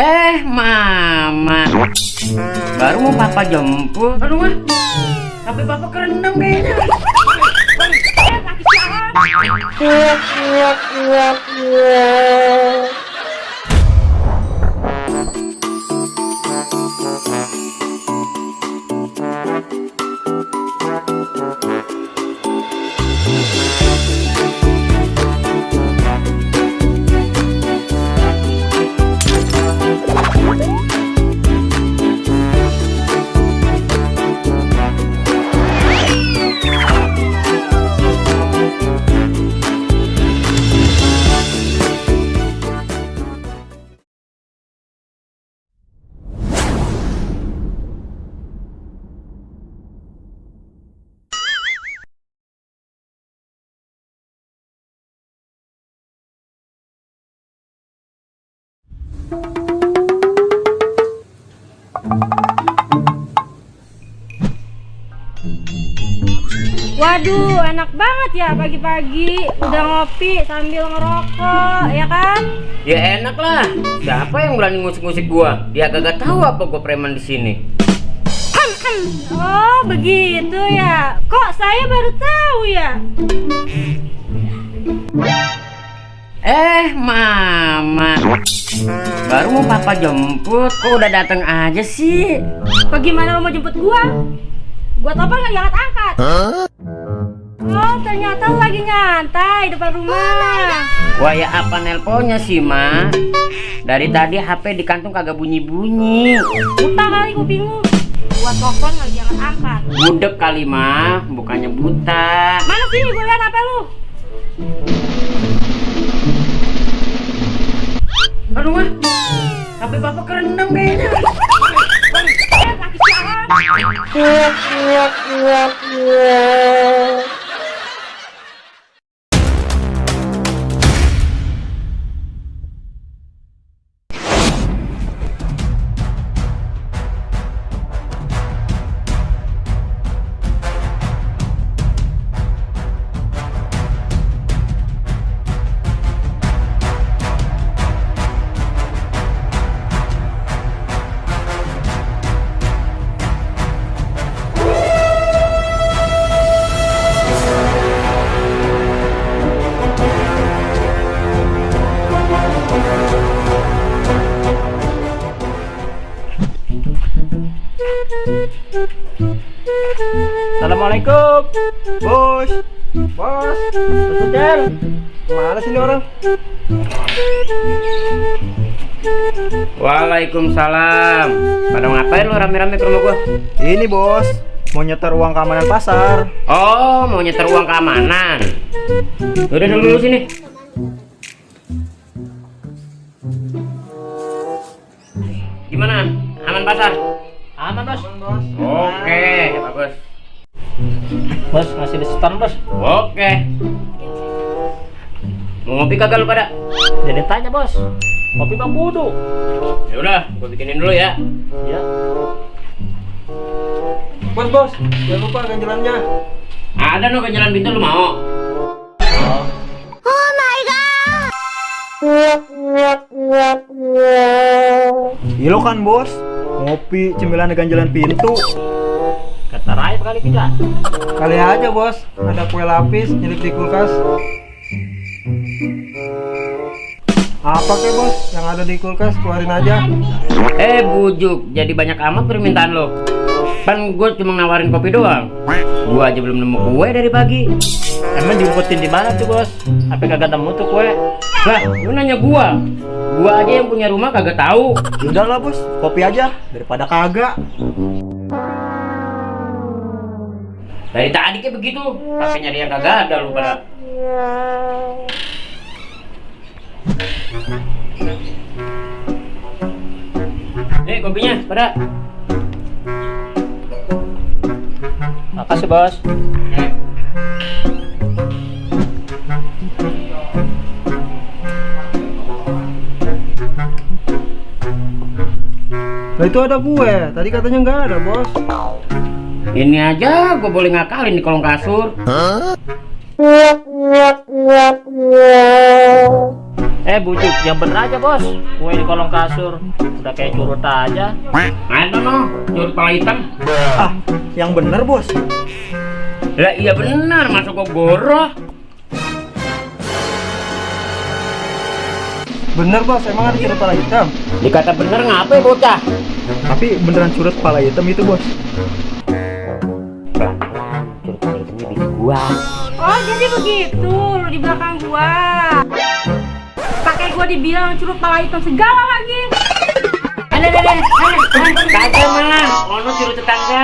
Eh, mama. Baru mau papa jemput. Aduh, mah. Tapi papa kerendam kayaknya. Waduh, enak banget ya pagi-pagi udah ngopi sambil ngerokok, ya kan? Ya enak lah. Siapa yang berani musik-musik gua? Dia kagak tahu apa gua preman di sini. Oh, begitu ya. Kok saya baru tahu ya? Eh, mama. Baru mau papa jemput, kok udah datang aja sih? Bagaimana lo mau jemput gua? Gua telepon nggak diangkat-angkat. Oh, ternyata lo lagi nyantai depan rumah. Wah ya apa nelponnya sih, Ma? Dari tadi HP di kantung kagak bunyi-bunyi. Buta kali kupingmu. Gua telepon nggak diangkat-angkat. Budek kali, Ma. Bukannya buta. Mana sini gua lihat HP lu? Aduh, Ma. HP papa kerendam kayaknya. Laki sialan. Assalamualaikum Bos Bos Bos Mana sini orang? Waalaikumsalam. Pada ngapain lu rame-rame ke rumah gua? Ini bos Mau nyetor uang keamanan pasar Oh, mau nyetor uang keamanan. Udah dulu sini. Gimana? Aman pasar? Aman bos bos Oke, bagus. Bos ngasih diskon bos Oke. Mau ngopi kagak lu pada? Jadi tanya bos Kopi bang kudu Ya udah, gua bikinin dulu ya. Ya Bos bos Jangan lupa ganjalannya Ada no ke jalan pintu lu mau? Iya lo kan bos Ngopi cemilan ganjalan pintu. Kata Raib kali kita. Kali aja bos. Ada kue lapis nyelip di kulkas. Apa ke bos? Yang ada di kulkas keluarin aja. Eh bujuk, jadi banyak amat permintaan lo. Kan gue cuma nawarin kopi doang. Gua aja belum nemu kue dari pagi. Emang diumpetin di mana tuh bos? Apa kagak nemu tuh kue? Lah, lu nanya gua. Gua aja yang punya rumah kagak tahu. Udah lah bos, kopi aja daripada kagak. Dari tadi kayak begitu, tapi nyari yang kagak ada lu pada. Nih kopinya, pada. Makasih bos. Nah itu ada kue, tadi katanya nggak ada bos. Ini aja gua boleh ngakalin di kolong kasur. Eh bujuk, yang bener aja bos. Gue di kolong kasur, udah kayak curut aja. Ada no, curut pala hitam. Ah, yang bener bos. Lah iya benar, masuk kok goroh. Bener bos, emang ada curut pala hitam. Dikata bener ngapa ya bocah? Tapi beneran curut pala hitam itu bos. Pelan-pelan, curut pala hitamnya bini gua. Oh jadi begitu lu di belakang gua. Pakai gua dibilang curut pala hitam segala lagi. Ada, ada, ada. Kagak malah, ono curut tetangga.